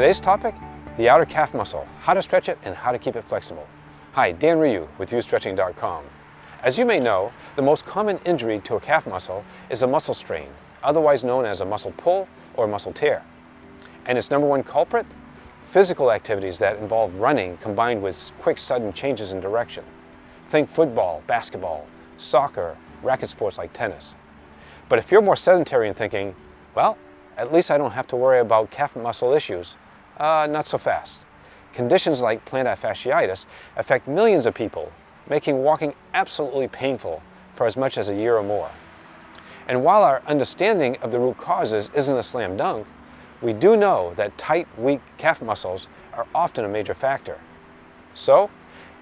Today's topic, the outer calf muscle, how to stretch it and how to keep it flexible. Hi, Dan Ryu with YouStretching.com. As you may know, the most common injury to a calf muscle is a muscle strain, otherwise known as a muscle pull or muscle tear. And its number one culprit? Physical activities that involve running combined with quick sudden changes in direction. Think football, basketball, soccer, racket sports like tennis. But if you're more sedentary and thinking, well, at least I don't have to worry about calf muscle issues, uh, not so fast. Conditions like plantar fasciitis affect millions of people, making walking absolutely painful for as much as a year or more. And while our understanding of the root causes isn't a slam dunk, we do know that tight, weak calf muscles are often a major factor. So,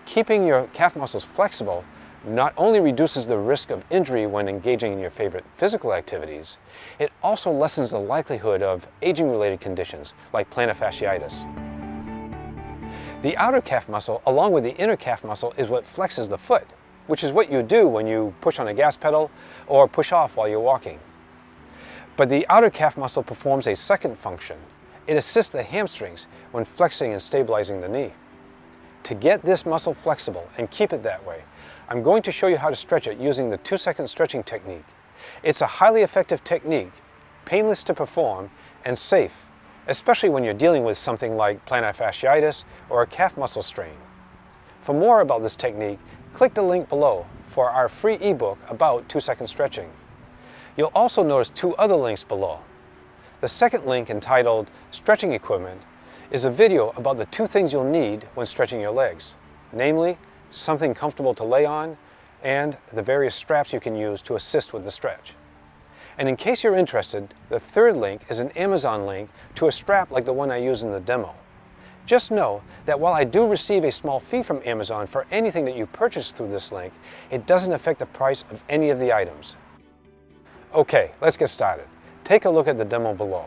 keeping your calf muscles flexible not only reduces the risk of injury when engaging in your favorite physical activities, it also lessens the likelihood of aging-related conditions like plantar fasciitis. The outer calf muscle, along with the inner calf muscle, is what flexes the foot, which is what you do when you push on a gas pedal or push off while you're walking. But the outer calf muscle performs a second function. It assists the hamstrings when flexing and stabilizing the knee. To get this muscle flexible and keep it that way, I'm going to show you how to stretch it using the two-second stretching technique. It's a highly effective technique, painless to perform, and safe, especially when you're dealing with something like plantar fasciitis or a calf muscle strain. For more about this technique, click the link below for our free ebook about two-second stretching. You'll also notice two other links below. The second link entitled Stretching Equipment is a video about the two things you'll need when stretching your legs, namely something comfortable to lay on, and the various straps you can use to assist with the stretch. And in case you're interested, the third link is an Amazon link to a strap like the one I use in the demo. Just know that while I do receive a small fee from Amazon for anything that you purchase through this link, it doesn't affect the price of any of the items. Okay, let's get started. Take a look at the demo below.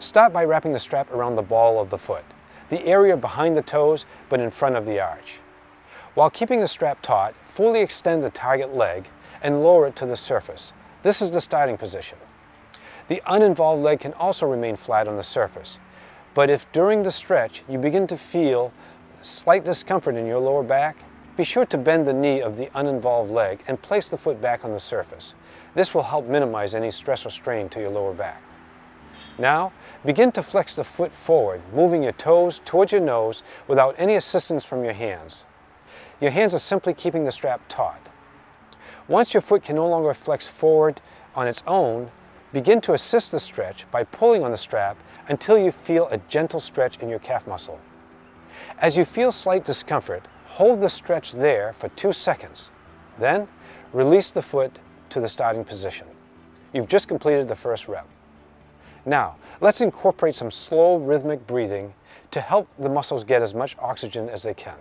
Start by wrapping the strap around the ball of the foot, the area behind the toes but in front of the arch. While keeping the strap taut, fully extend the target leg and lower it to the surface. This is the starting position. The uninvolved leg can also remain flat on the surface. But if during the stretch you begin to feel slight discomfort in your lower back, be sure to bend the knee of the uninvolved leg and place the foot back on the surface. This will help minimize any stress or strain to your lower back. Now, begin to flex the foot forward, moving your toes towards your nose without any assistance from your hands. Your hands are simply keeping the strap taut. Once your foot can no longer flex forward on its own, begin to assist the stretch by pulling on the strap until you feel a gentle stretch in your calf muscle. As you feel slight discomfort, hold the stretch there for two seconds. Then, release the foot to the starting position. You've just completed the first rep. Now, let's incorporate some slow rhythmic breathing to help the muscles get as much oxygen as they can.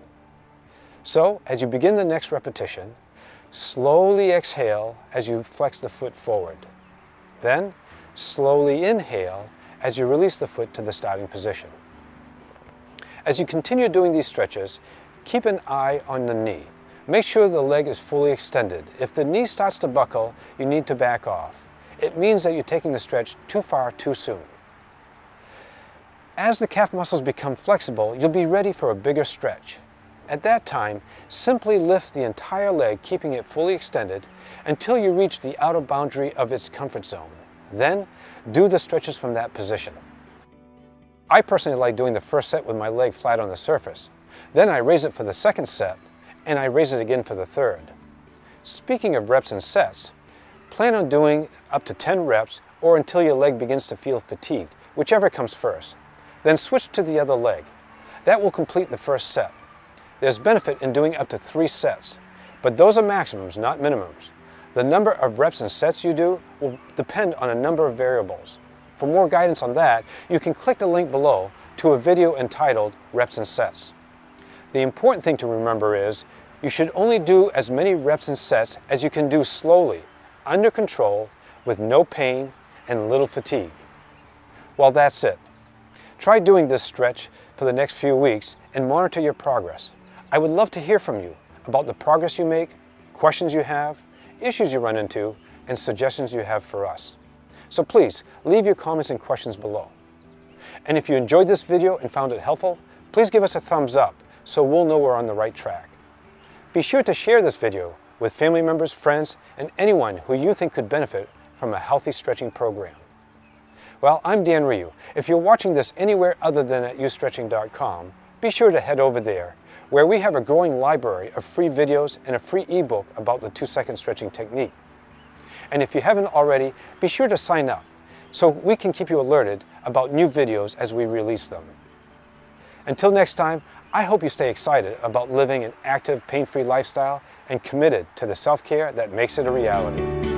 So as you begin the next repetition, slowly exhale as you flex the foot forward. Then slowly inhale as you release the foot to the starting position. As you continue doing these stretches, keep an eye on the knee. Make sure the leg is fully extended. If the knee starts to buckle, you need to back off. It means that you're taking the stretch too far too soon. As the calf muscles become flexible, you'll be ready for a bigger stretch. At that time, simply lift the entire leg, keeping it fully extended, until you reach the outer boundary of its comfort zone. Then, do the stretches from that position. I personally like doing the first set with my leg flat on the surface. Then I raise it for the second set, and I raise it again for the third. Speaking of reps and sets, plan on doing up to 10 reps or until your leg begins to feel fatigued, whichever comes first. Then switch to the other leg. That will complete the first set. There's benefit in doing up to three sets, but those are maximums, not minimums. The number of reps and sets you do will depend on a number of variables. For more guidance on that, you can click the link below to a video entitled Reps and Sets. The important thing to remember is you should only do as many reps and sets as you can do slowly, under control, with no pain and little fatigue. Well, that's it. Try doing this stretch for the next few weeks and monitor your progress. I would love to hear from you about the progress you make, questions you have, issues you run into, and suggestions you have for us. So please, leave your comments and questions below. And if you enjoyed this video and found it helpful, please give us a thumbs up so we'll know we're on the right track. Be sure to share this video with family members, friends, and anyone who you think could benefit from a healthy stretching program. Well, I'm Dan Ryu. If you're watching this anywhere other than at youstretching.com, be sure to head over there, where we have a growing library of free videos and a free ebook about the two-second stretching technique. And if you haven't already, be sure to sign up so we can keep you alerted about new videos as we release them. Until next time, I hope you stay excited about living an active, pain-free lifestyle and committed to the self-care that makes it a reality.